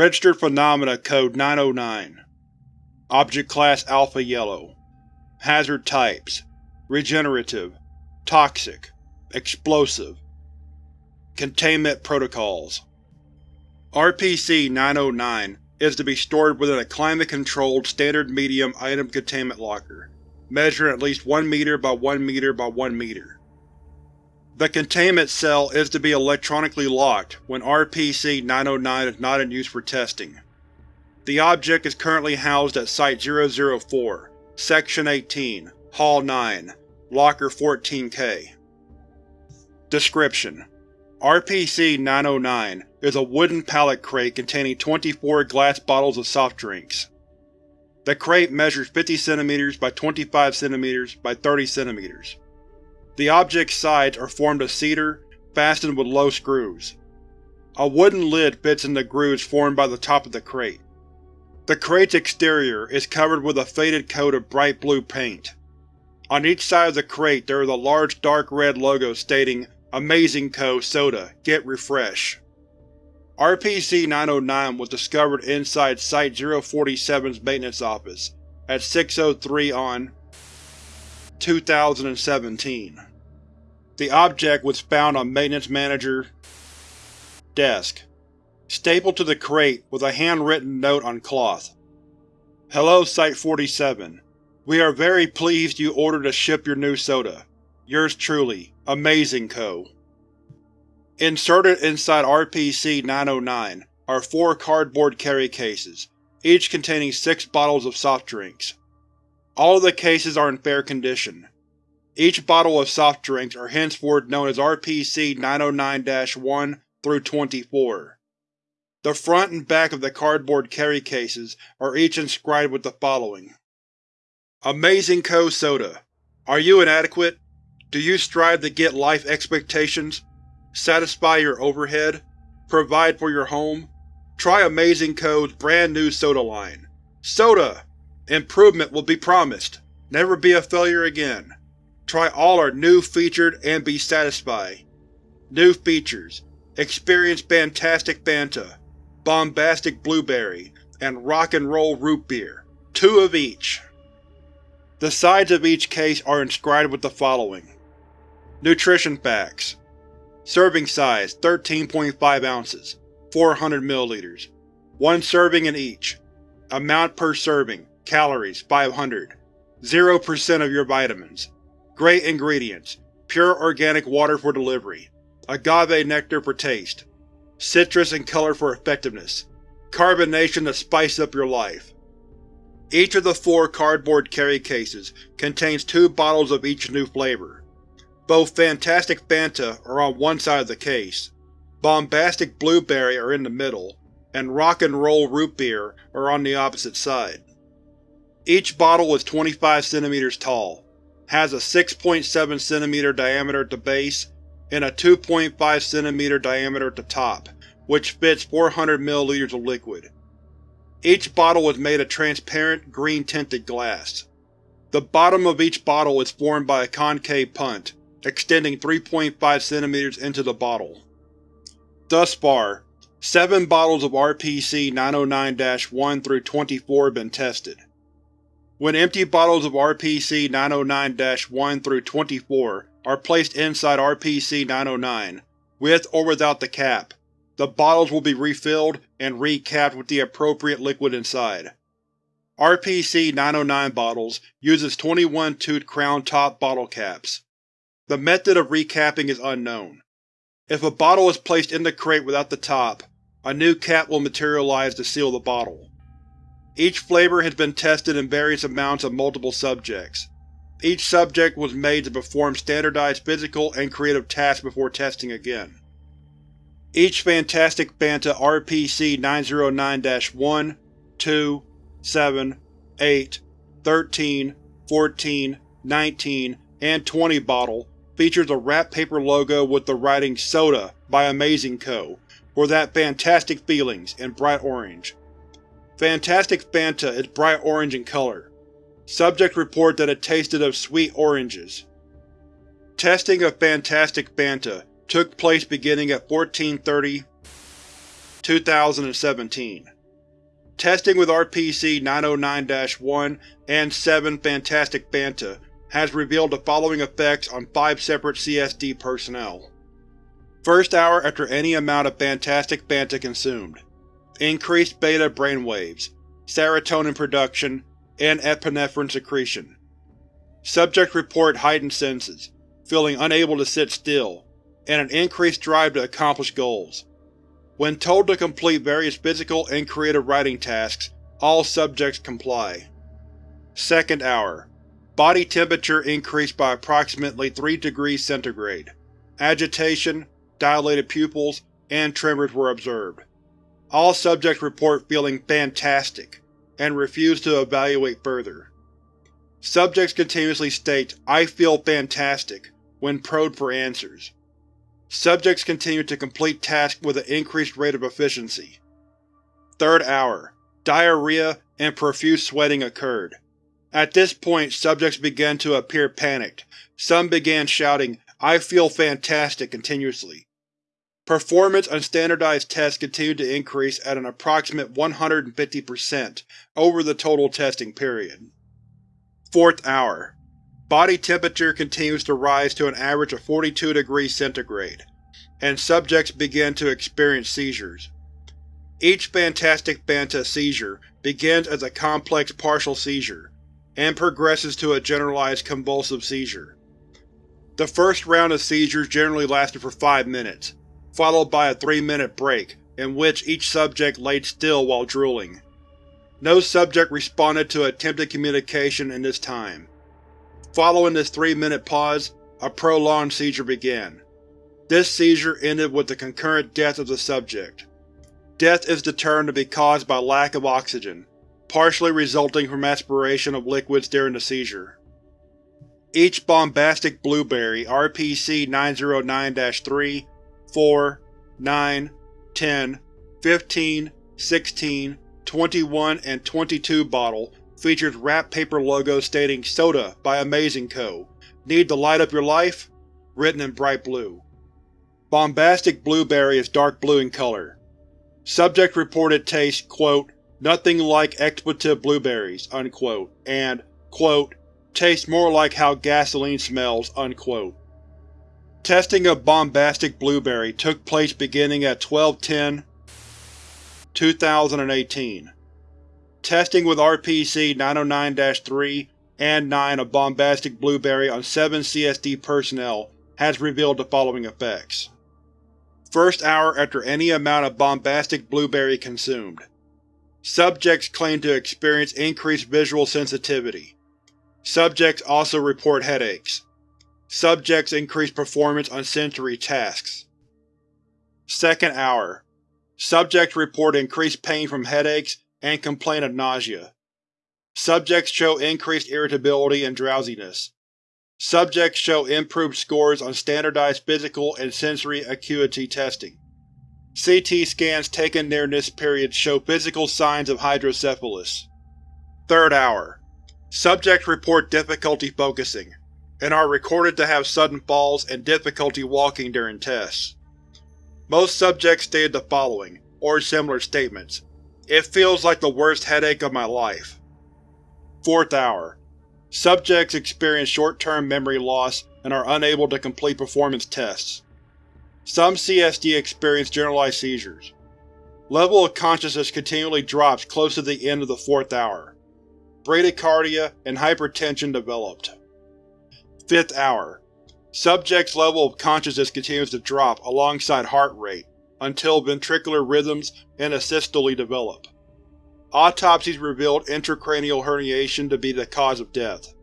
Registered Phenomena Code 909 Object Class Alpha Yellow. Hazard Types. Regenerative. Toxic. Explosive. Containment Protocols. RPC-909 is to be stored within a climate-controlled standard medium item containment locker, measuring at least 1 meter by 1 meter by 1 meter. The containment cell is to be electronically locked when RPC-909 is not in use for testing. The object is currently housed at Site-004, Section 18, Hall 9, Locker 14-K. Description: RPC-909 is a wooden pallet crate containing 24 glass bottles of soft drinks. The crate measures 50 cm by 25 cm by 30 cm. The object's sides are formed of cedar, fastened with low screws. A wooden lid fits in the grooves formed by the top of the crate. The crate's exterior is covered with a faded coat of bright blue paint. On each side of the crate there is a large dark red logo stating Amazing Co. Soda Get Refresh. RPC-909 was discovered inside Site-047's maintenance office at 6.03 on 2017. The object was found on Maintenance Manager desk, stapled to the crate with a handwritten note on cloth. Hello Site-47. We are very pleased you ordered to ship your new soda. Yours truly, Amazing Co. Inserted inside RPC-909 are four cardboard carry cases, each containing six bottles of soft drinks. All of the cases are in fair condition. Each bottle of soft drinks are henceforth known as RPC-909-1 through 24. The front and back of the cardboard carry cases are each inscribed with the following. Amazing Co. Soda. Are you inadequate? Do you strive to get life expectations? Satisfy your overhead? Provide for your home? Try Amazing Co.'s brand new soda line. Soda! Improvement will be promised. Never be a failure again. Try all our new featured and be satisfied. New features. Experience Fantastic Fanta, Bombastic Blueberry, and Rock and Roll Root Beer. Two of each. The sides of each case are inscribed with the following. Nutrition Facts Serving size 13.5 ounces, 400 ml. One serving in each. Amount per serving, calories 500. 0% of your vitamins. Great ingredients, pure organic water for delivery. Agave nectar for taste. Citrus and color for effectiveness. Carbonation to spice up your life. Each of the four cardboard carry cases contains two bottles of each new flavor. Both Fantastic Fanta are on one side of the case, Bombastic Blueberry are in the middle, and Rock and Roll Root Beer are on the opposite side. Each bottle is 25 cm tall, has a 6.7 cm diameter at the base, and a 2.5 cm diameter at the top, which fits 400 ml of liquid. Each bottle is made of transparent, green-tinted glass. The bottom of each bottle is formed by a concave punt, extending 3.5 cm into the bottle. Thus far, seven bottles of RPC-909-1 through 24 have been tested. When empty bottles of RPC-909-1 through 24 are placed inside RPC-909, with or without the cap, the bottles will be refilled and recapped with the appropriate liquid inside. RPC-909 bottles uses 21-tooth crown-top bottle caps. The method of recapping is unknown. If a bottle is placed in the crate without the top, a new cap will materialize to seal the bottle. Each flavor has been tested in various amounts of multiple subjects. Each subject was made to perform standardized physical and creative tasks before testing again. Each Fantastic Fanta RPC-909-1, 2, 7, 8, 13, 14, 19, and 20 bottle features a wrap paper logo with the writing Soda by Amazing Co. for that fantastic feelings in bright orange. Fantastic Fanta is bright orange in color. Subjects report that it tasted of sweet oranges. Testing of Fantastic Fanta took place beginning at 1430 2017 Testing with RPC-909-1 and 7 Fantastic Fanta has revealed the following effects on five separate CSD personnel. First hour after any amount of Fantastic Fanta consumed. Increased beta brainwaves, serotonin production, and epinephrine secretion. Subject report heightened senses, feeling unable to sit still, and an increased drive to accomplish goals. When told to complete various physical and creative writing tasks, all subjects comply. Second hour. Body temperature increased by approximately 3 degrees centigrade. Agitation, dilated pupils, and tremors were observed. All subjects report feeling fantastic, and refuse to evaluate further. Subjects continuously state, I feel fantastic, when probed for answers. Subjects continue to complete tasks with an increased rate of efficiency. Third hour. Diarrhea and profuse sweating occurred. At this point subjects began to appear panicked. Some began shouting, I feel fantastic continuously. Performance on standardized tests continued to increase at an approximate 150% over the total testing period. Fourth hour. Body temperature continues to rise to an average of 42 degrees centigrade, and subjects begin to experience seizures. Each Fantastic Fanta seizure begins as a complex partial seizure, and progresses to a generalized convulsive seizure. The first round of seizures generally lasted for five minutes, followed by a three-minute break, in which each subject laid still while drooling. No subject responded to attempted communication in this time. Following this three-minute pause, a prolonged seizure began. This seizure ended with the concurrent death of the subject. Death is determined to be caused by lack of oxygen, partially resulting from aspiration of liquids during the seizure. Each bombastic blueberry RPC-909-3, 4, 9, 10, 15, 16, 21, and 22 bottle features wrap paper logo stating Soda by Amazing Co. Need to light up your life? Written in bright blue. Bombastic Blueberry is dark blue in color. Subject reported taste, quote, nothing like expletive blueberries, unquote, and, quote, tastes more like how gasoline smells, unquote. Testing of Bombastic Blueberry took place beginning at 1210 2018. Testing with RPC-909-3 and 9 of Bombastic Blueberry on 7 CSD personnel has revealed the following effects. First hour after any amount of Bombastic Blueberry consumed. Subjects claim to experience increased visual sensitivity. Subjects also report headaches. Subjects increase performance on sensory tasks. Second hour. Subjects report increased pain from headaches and complain of nausea. Subjects show increased irritability and drowsiness. Subjects show improved scores on standardized physical and sensory acuity testing. CT scans taken during this period show physical signs of hydrocephalus. Third hour. Subjects report difficulty focusing, and are recorded to have sudden falls and difficulty walking during tests. Most subjects stated the following, or similar statements, it feels like the worst headache of my life. Fourth hour. Subjects experience short-term memory loss and are unable to complete performance tests. Some CSD experience generalized seizures. Level of consciousness continually drops close to the end of the fourth hour. Bradycardia and hypertension developed. Fifth hour. Subject's level of consciousness continues to drop alongside heart rate, until ventricular rhythms and asystole develop. Autopsies revealed intracranial herniation to be the cause of death.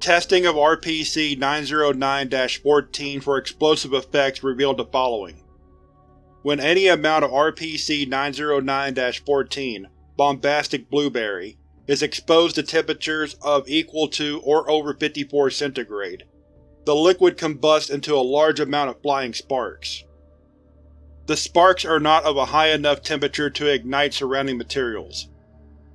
Testing of RPC-909-14 for explosive effects revealed the following. When any amount of RPC-909-14 bombastic blueberry is exposed to temperatures of equal to or over 54 centigrade, the liquid combusts into a large amount of flying sparks. The sparks are not of a high enough temperature to ignite surrounding materials.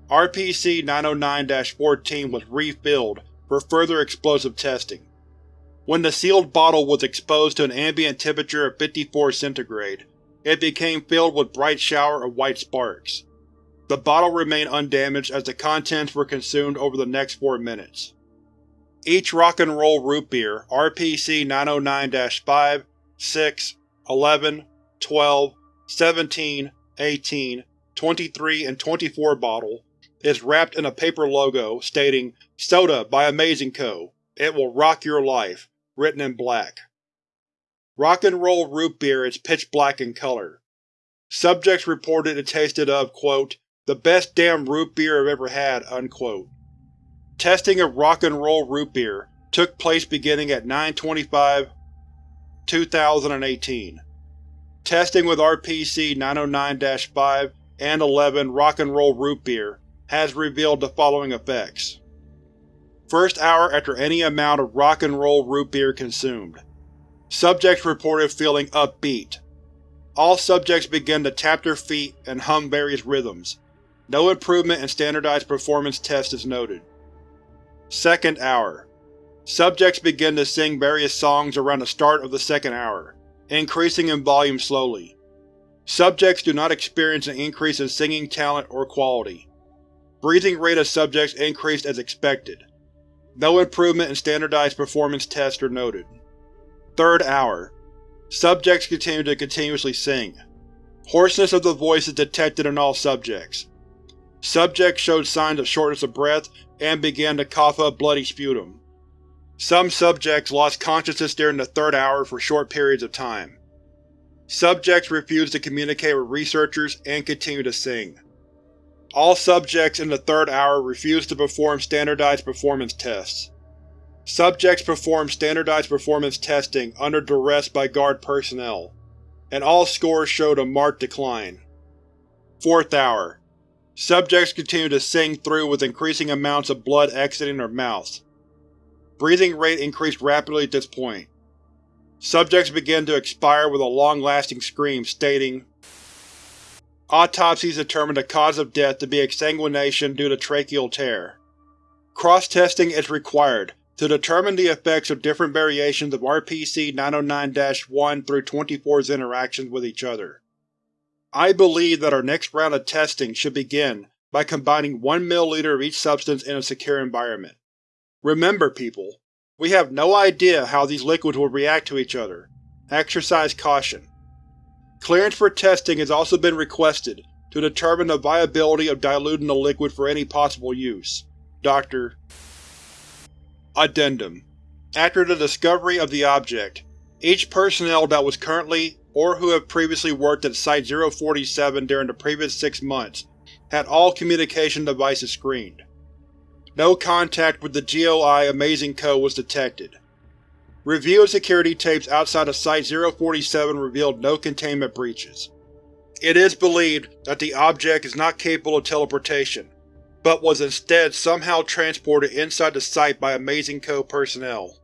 RPC-909-14 was refilled for further explosive testing. When the sealed bottle was exposed to an ambient temperature of 54 centigrade, it became filled with bright shower of white sparks. The bottle remained undamaged as the contents were consumed over the next four minutes. Each Rock and Roll Root Beer RPC 909-5, 6, 11, 12, 17, 18, 23, and 24 bottle is wrapped in a paper logo stating Soda by Amazing Co. It will rock your life, written in black. Rock and Roll Root Beer is pitch black in color. Subjects reported it tasted of, quote, the best damn root beer I've ever had, unquote. Testing of Rock and Roll Root Beer took place beginning at 925 2018. Testing with RPC 909-5 and 11 Rock and Roll Root Beer has revealed the following effects. First hour after any amount of Rock and Roll Root Beer consumed. Subjects reported feeling upbeat. All subjects began to tap their feet and hum various rhythms, no improvement in standardized performance tests is noted. Second hour. Subjects begin to sing various songs around the start of the second hour, increasing in volume slowly. Subjects do not experience an increase in singing talent or quality. Breathing rate of subjects increased as expected. No improvement in standardized performance tests are noted. Third hour. Subjects continue to continuously sing. Hoarseness of the voice is detected in all subjects. Subjects showed signs of shortness of breath and began to cough up bloody sputum. Some subjects lost consciousness during the third hour for short periods of time. Subjects refused to communicate with researchers and continued to sing. All subjects in the third hour refused to perform standardized performance tests. Subjects performed standardized performance testing under duress by guard personnel, and all scores showed a marked decline. Fourth hour. Subjects continued to sing through with increasing amounts of blood exiting their mouths. Breathing rate increased rapidly at this point. Subjects began to expire with a long-lasting scream stating, Autopsies determined the cause of death to be exsanguination due to tracheal tear. Cross-testing is required to determine the effects of different variations of RPC 909-1 through 24's interactions with each other. I believe that our next round of testing should begin by combining 1 ml of each substance in a secure environment. Remember, people, we have no idea how these liquids will react to each other. Exercise caution. Clearance for testing has also been requested to determine the viability of diluting the liquid for any possible use. Dr. Addendum After the discovery of the object, each personnel that was currently or who have previously worked at Site-047 during the previous six months had all communication devices screened. No contact with the GOI Amazing Co. was detected. Review of security tapes outside of Site-047 revealed no containment breaches. It is believed that the object is not capable of teleportation, but was instead somehow transported inside the site by Amazing Co. personnel.